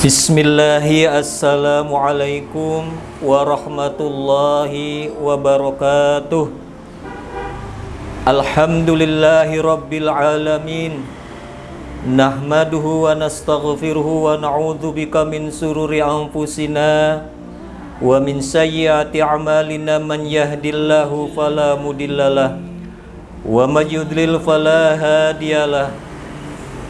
Bismillahi Assalamualaikum warahmatullahi wabarakatuh. Alhamdulillahi Rabbil Alamin. Nahmaduhu wa nastaghfiruhu wa na'udhu bika min sururi anfusina Wa min sayyati amalina. Man yahdillahu falamudillalah Wa falahadiyalah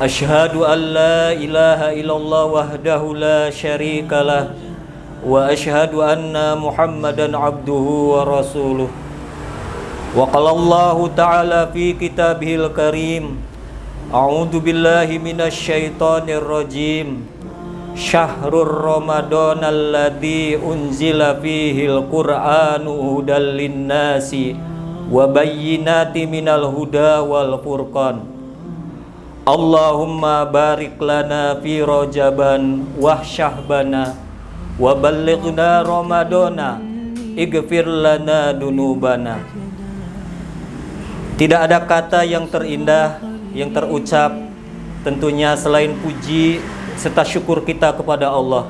Ashhadu an la ilaha illallah wahdahu la syarika lah. Wa ashhadu anna muhammadan abduhu wa rasuluh. Wa qala Allah ta'ala fi kitabihil karim. A'udhu billahi minasy syaithanir rajim. Syahrul Ramadan alladhi unzila fihil Qur'anu hudal linnasi Wa bayyinati minal huda wal furqan Allahumma barik lana fi rojaban wa syahbana wa ballighna ramadana. Ighfir lana dunubana. Tidak ada kata yang terindah yang terucap. Tentunya selain puji serta syukur kita kepada Allah.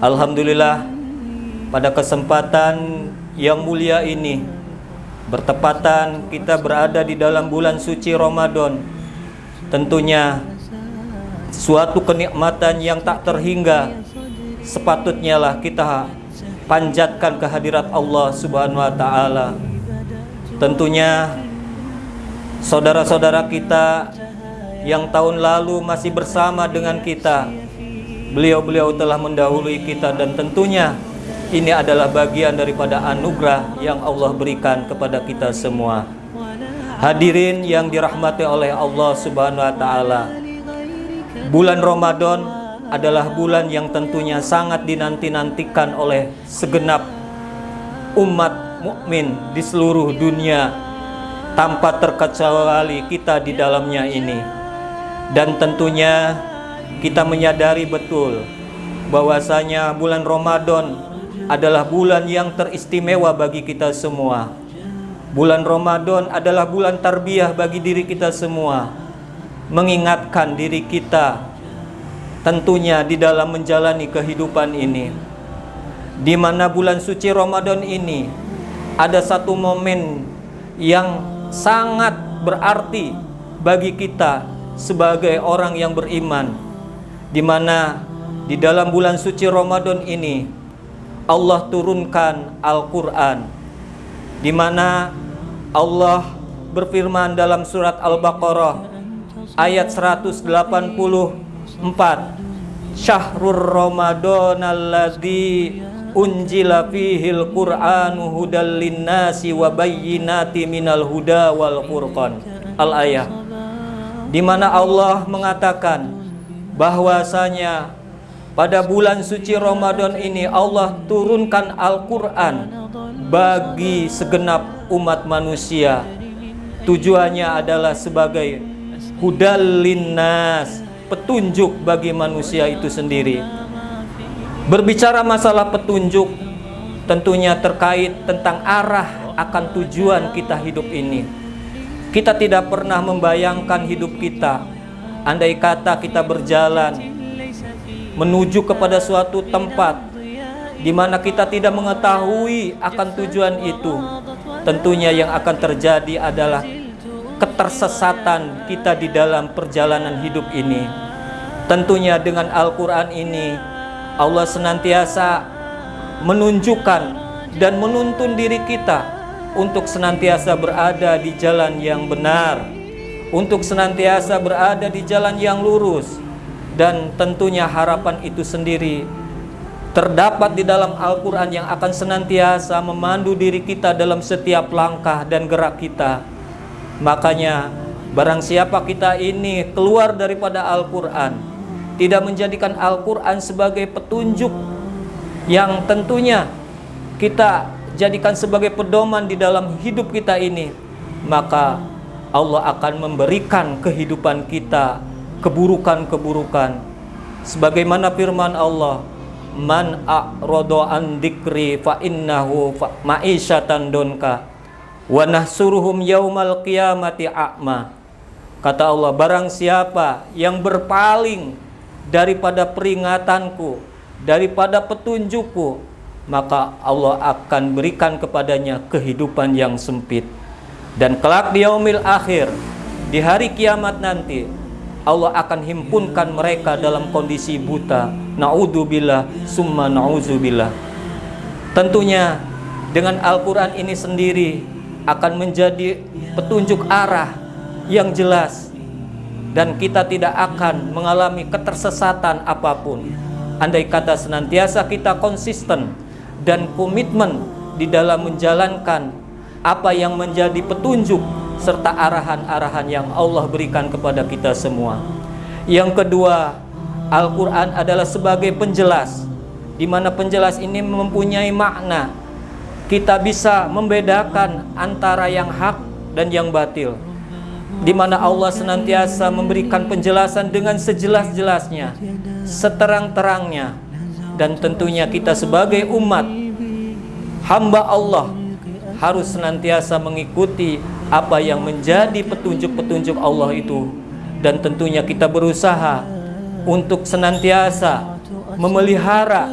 Alhamdulillah pada kesempatan yang mulia ini bertepatan kita berada di dalam bulan suci Ramadan tentunya suatu kenikmatan yang tak terhingga sepatutnya lah kita panjatkan kehadirat Allah Subhanahu wa taala. Tentunya saudara-saudara kita yang tahun lalu masih bersama dengan kita. Beliau-beliau telah mendahului kita dan tentunya ini adalah bagian daripada anugerah yang Allah berikan kepada kita semua. Hadirin yang dirahmati oleh Allah Subhanahu wa taala. Bulan Ramadan adalah bulan yang tentunya sangat dinanti-nantikan oleh segenap umat mukmin di seluruh dunia tanpa terkecuali kita di dalamnya ini. Dan tentunya kita menyadari betul bahwasanya bulan Ramadan adalah bulan yang teristimewa bagi kita semua Bulan Ramadan adalah bulan tarbiyah bagi diri kita semua. Mengingatkan diri kita Tentunya di dalam menjalani kehidupan ini. Di mana bulan suci Ramadan ini ada satu momen yang sangat berarti bagi kita sebagai orang yang beriman. Di mana di dalam bulan suci Ramadan ini Allah turunkan Al-Qur'an di mana Allah berfirman dalam surat Al-Baqarah ayat 184 Syahrul Ramadan alladzi unjila fihil Qur'anu hudal linnasi wa bayyinati minal huda wal furqan. Al ayat di mana Allah mengatakan bahwasanya pada bulan suci Ramadan ini Allah turunkan Al-Qur'an bagi segenap umat manusia. Tujuannya adalah sebagai hudal linnas petunjuk bagi manusia itu sendiri. Berbicara masalah petunjuk tentunya terkait tentang arah akan tujuan kita hidup ini. Kita tidak pernah membayangkan hidup kita. Andai kata kita berjalan menuju kepada suatu tempat di mana kita tidak mengetahui akan tujuan itu. Tentunya yang akan terjadi adalah ketersesatan kita di dalam perjalanan hidup ini. Tentunya dengan Al-Quran ini Allah senantiasa menunjukkan dan menuntun diri kita untuk senantiasa berada di jalan yang benar untuk senantiasa berada di jalan yang lurus dan tentunya harapan itu sendiri terdapat di dalam Al-Quran yang akan senantiasa memandu diri kita dalam setiap langkah dan gerak kita. Makanya, barang siapa kita ini keluar daripada Al-Quran, tidak menjadikan Al-Quran sebagai petunjuk yang tentunya kita jadikan sebagai pedoman di dalam hidup kita ini, maka Allah akan memberikan kehidupan kita keburukan-keburukan. Sebagaimana firman Allah, man a'rada an dzikri fa innahu ma'isyatan donka wa nahsuruhum yaumal qiyamati a'ma kata Allah barang siapa yang berpaling daripada peringatanku, daripada petunjukku, maka Allah akan berikan kepadanya kehidupan yang sempit. Dan kelak di yaumil akhir, di hari kiamat nanti, Allah akan himpunkan mereka dalam kondisi buta. Na'udzubillah, summa na'udzubillah. Tentunya dengan Al-Quran ini sendiri akan menjadi petunjuk arah yang jelas dan kita tidak akan mengalami ketersesatan apa pun andai kata senantiasa kita konsisten dan komitmen di dalam menjalankan apa yang menjadi petunjuk serta arahan-arahan yang Allah berikan kepada kita semua. Yang kedua, Al-Qur'an adalah sebagai penjelas di mana penjelas ini mempunyai makna. Kita bisa membedakan antara yang hak dan yang batil di mana Allah senantiasa memberikan penjelasan dengan sejelas-jelasnya, seterang-terangnya, dan tentunya kita sebagai umat hamba Allah harus senantiasa mengikuti apa yang menjadi petunjuk-petunjuk Allah itu, dan tentunya kita berusaha untuk senantiasa memelihara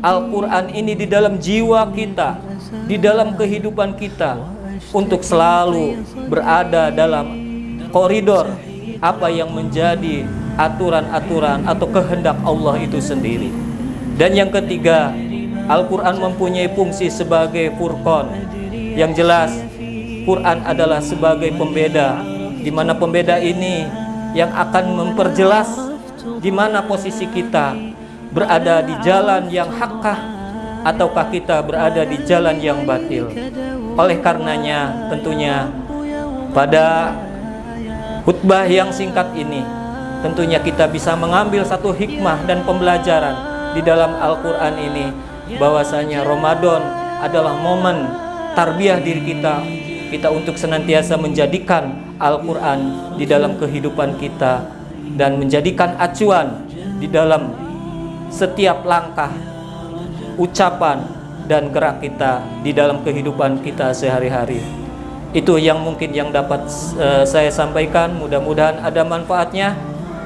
Al-Quran ini di dalam jiwa kita, di dalam kehidupan kita, untuk selalu berada dalam koridor apa yang menjadi aturan-aturan atau kehendak Allah itu sendiri. Dan yang ketiga, Al-Quran mempunyai fungsi sebagai furqan. Yang jelas, Quran adalah sebagai pembeda, di mana pembeda ini yang akan memperjelas di mana posisi kita berada di jalan yang hakkah ataukah kita berada di jalan yang batil. Oleh karenanya, tentunya pada Khutbah yang singkat ini tentunya kita bisa mengambil satu hikmah dan pembelajaran di dalam Al-Quran ini bahwasanya Ramadan adalah momen tarbiyah diri kita kita untuk senantiasa menjadikan Al-Quran di dalam kehidupan kita dan menjadikan acuan di dalam setiap langkah ucapan dan gerak kita di dalam kehidupan kita sehari-hari. Itu yang mungkin yang dapat uh, saya sampaikan. Mudah-mudahan ada manfaatnya.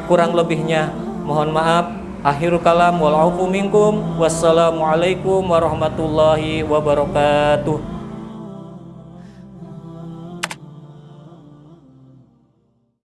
Kurang lebihnya mohon maaf. Akhirul kalam. Wassalamualaikum warahmatullahi wabarakatuh